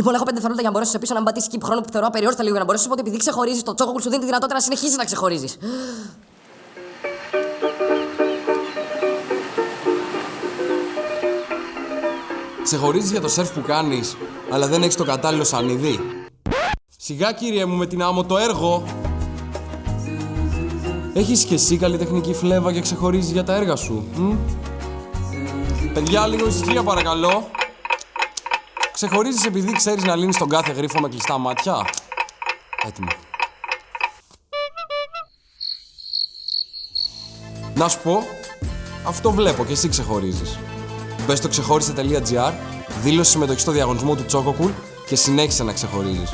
Λοιπόν, έχω 5 δευτερόλεπτα για να μπορέσω σε πίσω να μπατήσει εκεί χρόνο που θεωρώ απεριόριστα λίγο για να μπορέσω να σου πω ότι επειδή ξεχωρίζεις, το τσόκοκουλ σου δίνει τη δυνατότητα να συνεχίσει να ξεχωρίζεις. Ξεχωρίζεις για το σερφ που κάνεις, αλλά δεν έχεις το κατάλληλο σανίδι. Σιγά κύριε μου με την άμμο το έργο. Έχεις και εσύ καλλιτεχνική φλέβα και ξεχωρίζεις για τα έργα σου. Μ; Παιδιά, λίγο ησυχία παρακαλώ. Ξεχωρίζεις επειδή ξέρεις να λύνεις τον κάθε γρίφο με κλειστά μάτια; Έτοιμο. Να σου πω, αυτό βλέπω και εσύ ξεχωρίζεις. Μπες στο ξεχώρισε.gr, δήλωσε συμμετοχή στο διαγωνισμό του Τσόκοκουλ και συνέχισε να ξεχωρίζεις.